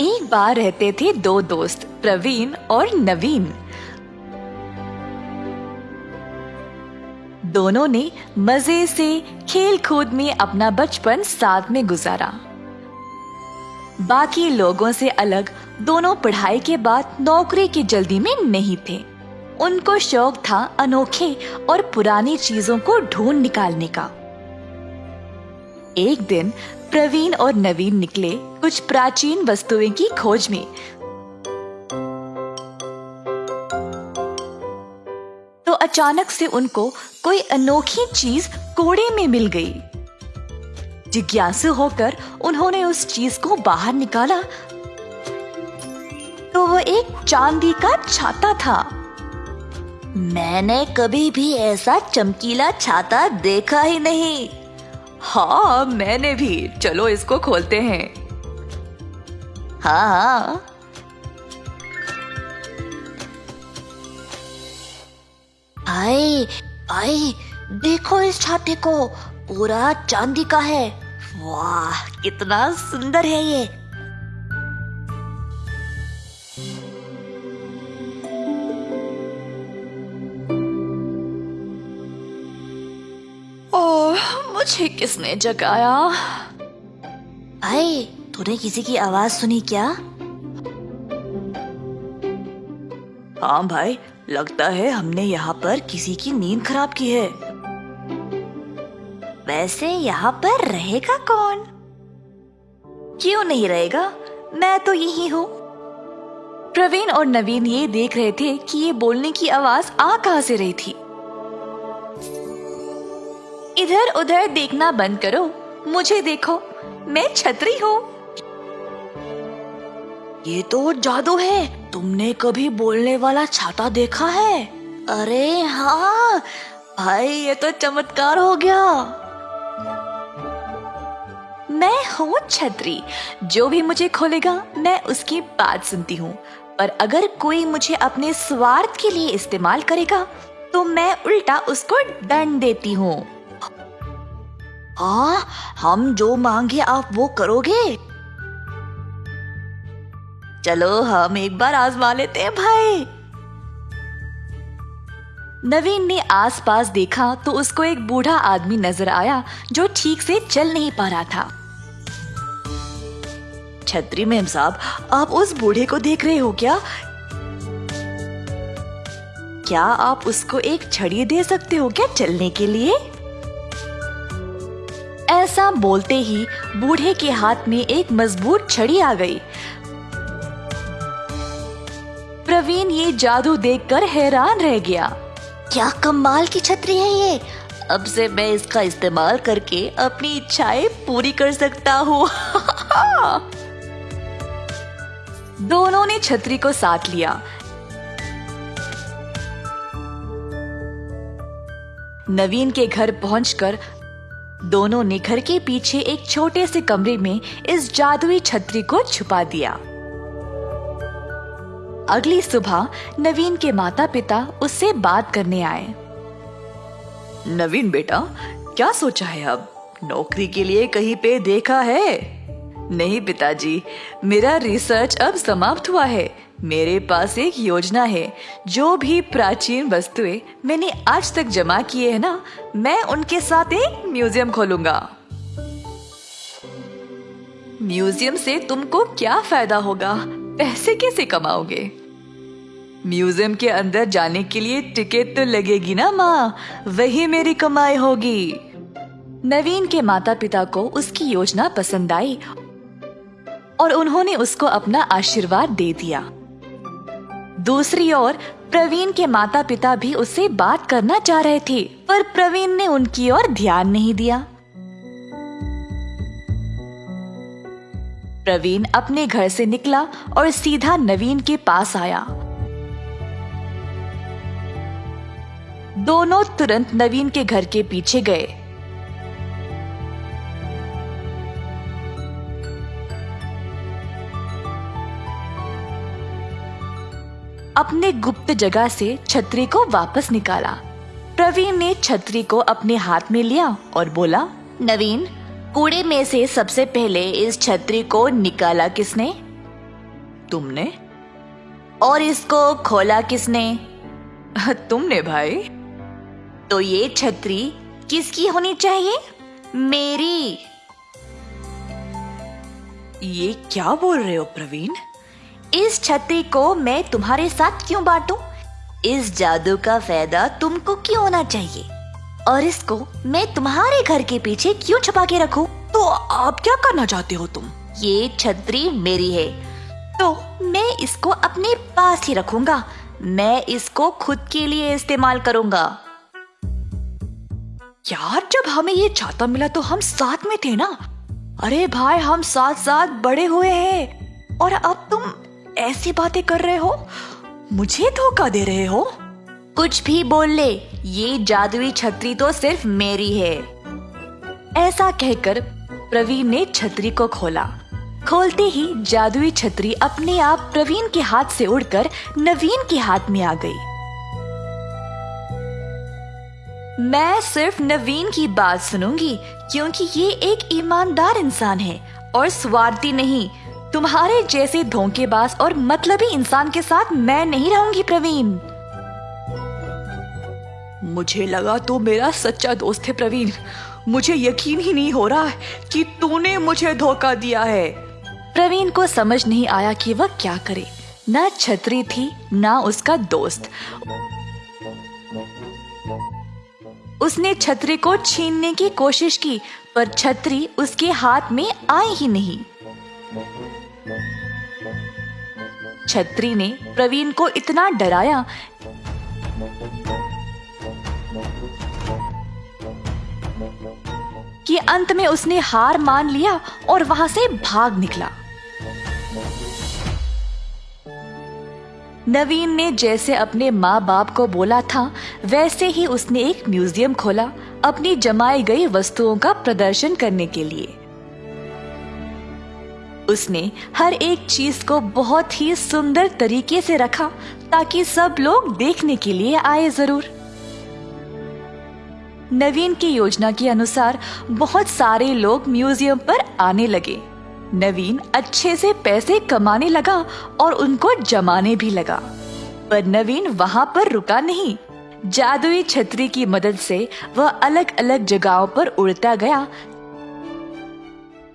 एक बार रहते थे दो दोस्त, प्रवीण और नवीन। दोनों ने मज़े से खेल कूद में अपना बचपन साथ में गुजारा। बाकी लोगों से अलग, दोनों पढ़ाई के बाद नौकरी की जल्दी में नहीं थे। उनको शौक था अनोखे और पुरानी चीज़ों को ढूंढ निकालने का। एक दिन प्रवीण और नवीन निकले कुछ प्राचीन वस्तुएँ की खोज में। तो अचानक से उनको कोई अनोखी चीज़ कोड़े में मिल गई। जिज्ञासु होकर उन्होंने उस चीज़ को बाहर निकाला। तो वो एक चांदी का छाता था। मैंने कभी भी ऐसा चमकीला छाता देखा ही नहीं। हाँ मैंने भी। चलो इसको खोलते हैं। हाँ हाँ। भाई भाई देखो इस छाते को। पूरा चांदी का है। वाह, कितना सुंदर है ये। मुझे किसने जगाया? भाई तूने किसी की आवाज़ सुनी क्या? हाँ भाई लगता है हमने यहाँ पर किसी की नींद खराब की है। वैसे यहाँ पर रहेगा कौन? क्यों नहीं रहेगा? मैं तो यही हूँ। प्रवीण और नवीन ये देख रहे थे कि ये बोलने की आवाज़ आ कहाँ से रही थी? इधर उधर देखना बंद करो। मुझे देखो, मैं छतरी हूँ। ये तो जादू है। तुमने कभी बोलने वाला छाता देखा है? अरे हाँ भाई, ये तो चमत्कार हो गया। मैं हूँ छतरी। जो भी मुझे खोलेगा, मैं उसकी बात सुनती हूँ। पर अगर कोई मुझे अपने स्वार्थ के लिए इस्तेमाल करेगा तो मैं उल्टा उसको दंड देती हूँ। हाँ हम जो मांगे आप वो करोगे? चलो, हम एक बार आजमा लेते हैं, भाई। नवीन ने आसपास देखा तो उसको एक बूढ़ा आदमी नज़र आया जो ठीक से चल नहीं पा रहा था। छतरी मेम साहब, आप उस बूढ़े को देख रहे हो क्या? क्या आप उसको एक छड़ी दे सकते हो क्या चलने के लिए? ऐसा बोलते ही बूढ़े के हाथ में एक मज़बूत छड़ी आ गई। प्रवीण ये जादू देखकर हैरान रह गया। क्या कमाल की छतरी है ये। अब से मैं इसका इस्तेमाल करके अपनी इच्छाएँ पूरी कर सकता हूँ। दोनों ने छतरी को साथ लिया। नवीन के घर पहुंचकर दोनों ने घर के पीछे एक छोटे से कमरे में इस जादुई छतरी को छुपा दिया। अगली सुबह नवीन के माता पिता उससे बात करने आए। नवीन बेटा, क्या सोचा है अब? नौकरी के लिए कहीं पे देखा है? नहीं पिताजी, मेरा रिसर्च अब समाप्त हुआ है। मेरे पास एक योजना है। जो भी प्राचीन वस्तुएँ मैंने आज तक जमा किए हैं ना, मैं उनके साथ एक म्यूज़ियम खोलूँगा। म्यूज़ियम से तुमको क्या फ़ायदा होगा? पैसे कैसे कमाओगे? म्यूज़ियम के अंदर जाने के लिए टिकट तो लगेगी ना माँ, वही मेरी कमाई होगी। नवीन के माता पिता को उसकी योजना पसंद आई और उन्होंने उसको अपना आशीर्वाद दे दिया। दूसरी ओर, प्रवीण के माता पिता भी उससे बात करना चाह रहे थे, पर प्रवीण ने उनकी ओर ध्यान नहीं दिया। प्रवीण अपने घर से निकला और सीधा नवीन के पास आया। दोनों तुरंत नवीन के घर के पीछे गए। अपने गुप्त जगह से छतरी को वापस निकाला। प्रवीण ने छतरी को अपने हाथ में लिया और बोला नवीन कूड़े में से सबसे पहले इस छतरी को निकाला किसने? तुमने? और इसको खोला किसने? तुमने भाई। तो ये छतरी किसकी होनी चाहिए? मेरी. ये क्या बोल रहे हो प्रवीण? इस छतरी को मैं तुम्हारे साथ क्यों बांटूं? इस जादू का फ़ायदा तुमको क्यों होना चाहिए? और इसको मैं तुम्हारे घर के पीछे क्यों छुपा के रखूँ? तो आप क्या करना चाहते हो तुम? ये छतरी मेरी है। तो मैं इसको अपने पास ही रखूँगा। मैं इसको खुद के लिए इस्तेमाल करूँगा। यार जब हमें ये छाता मिला तो हम साथ में थे ना? अरे भाई हम साथ साथ बड़े हुए हैं। और अब तुम ऐसी बातें कर रहे हो? मुझे धोखा दे रहे हो? कुछ भी बोल ले ये जादुई छतरी तो सिर्फ़ मेरी है। ऐसा कहकर प्रवीण ने छतरी को खोला। खोलते ही जादुई छतरी अपने आप प्रवीण के हाथ से उड़कर नवीन के हाथ में आ गई। मैं सिर्फ़ नवीन की बात सुनूँगी क्योंकि ये एक ईमानदार इंसान है और स्वार्थी नहीं तुम्हारे जैसे धोखेबाज और मतलबी इंसान के साथ मैं नहीं रहूँगी, प्रवीण। मुझे लगा तो मेरा सच्चा दोस्त है, प्रवीण। मुझे यकीन ही नहीं हो रहा कि तूने मुझे धोखा दिया है। प्रवीण को समझ नहीं आया कि वह क्या करे। ना छतरी थी, न उसका दोस्त। उसने छतरी को छीनने की कोशिश की, पर छतरी उसके हाथ में आई ही नहीं। छत्री ने प्रवीण को इतना डराया। कि अंत में उसने हार मान लिया और वहाँ से भाग निकला। नवीन ने जैसे अपने माँ बाप को बोला था, वैसे ही उसने एक म्यूज़ियम खोला, अपनी जमाई गई वस्तुओं का प्रदर्शन करने के लिए। उसने हर एक चीज़ को बहुत ही सुंदर तरीके से रखा ताकि सब लोग देखने के लिए आए ज़रूर। नवीन की योजना के अनुसार बहुत सारे लोग म्यूज़ियम पर आने लगे। नवीन अच्छे से पैसे कमाने लगा और उनको जमाने भी लगा। पर नवीन वहाँ पर रुका नहीं। जादुई छतरी की मदद से वह अलग अलग जगहों पर उड़ता गया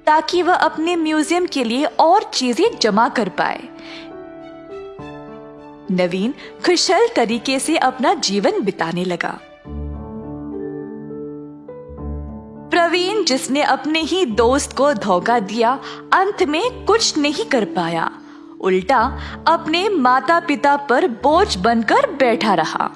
ताकि वह अपने म्यूज़ियम के लिए और चीज़ें जमा कर पाए। नवीन खुशल तरीके से अपना जीवन बिताने लगा। प्रवीण, जिसने अपने ही दोस्त को धोखा दिया, अंत में कुछ नहीं कर पाया। उल्टा, अपने माता पिता पर बोझ बनकर बैठा रहा।